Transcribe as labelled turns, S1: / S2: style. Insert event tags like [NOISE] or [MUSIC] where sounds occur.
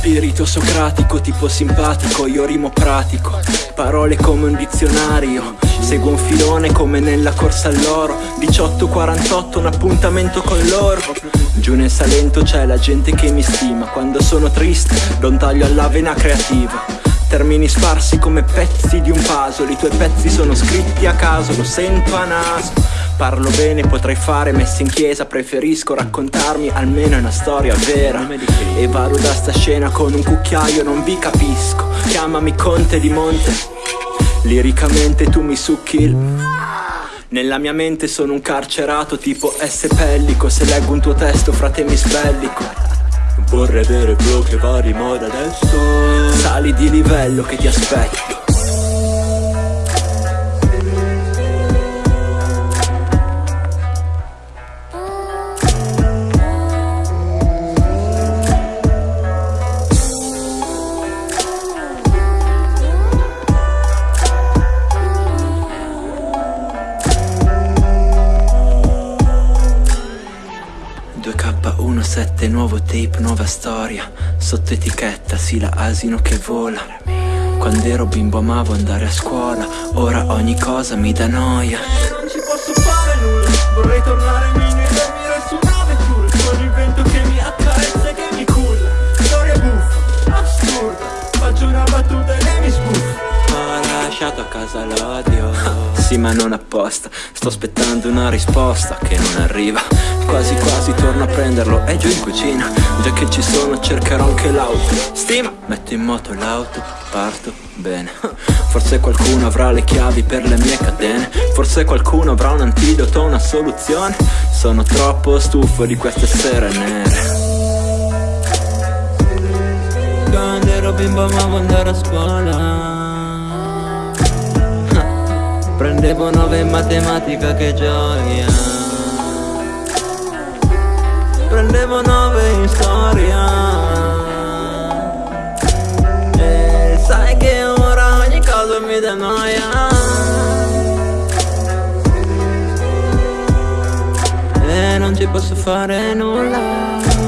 S1: spirito socratico, tipo simpatico, io rimo pratico. Parole come un dizionario Seguo un filone come nella corsa all'oro. 18.48 un appuntamento con loro Giù nel Salento c'è la gente che mi stima Quando sono triste do un taglio alla vena creativa Termini sparsi come pezzi di un puzzle I tuoi pezzi sono scritti a caso, lo sento a naso. Parlo bene, potrei fare messe in chiesa Preferisco raccontarmi almeno una storia vera. E vado da sta scena con un cucchiaio, non vi capisco. Chiamami Conte di Monte. Liricamente tu mi succhi il... Nella mia mente sono un carcerato tipo S. Pellico. Se leggo un tuo testo frate mi
S2: Vorrei avere va di moda adesso.
S1: Sali di livello che ti aspetto 2K17 nuovo tape, nuova storia. Sotto etichetta, sì la asino che vola. Quando ero bimbo amavo andare a scuola. Ora ogni cosa mi dà noia.
S3: Non ci posso fare nulla. Vorrei tornare a mini e dormire su una vettura Con il vento che mi accarezza e che mi culla. Storia buffa, assurda Faccio una battuta e lei mi sbuffa
S1: Ho lasciato a casa l'odio [LAUGHS] Sì ma non apposta. Sto aspettando una risposta che non arriva. Quasi quasi torno a prenderlo È giù in cucina. Già che ci sono cercherò anche l'auto. Stima Metto in moto l'auto Parto bene. [LAUGHS] Forse qualcuno avrà le chiavi per le mie catene. Forse qualcuno avrà un antidoto, una soluzione. Sono troppo stufo di queste sere nere.
S4: Quando ero bimbo amavo andare a scuola Prendevo nove in matematica che gioia. Prendevo nove in storia. E sai che ora ogni cosa mi dà noia. E non ci posso fare nulla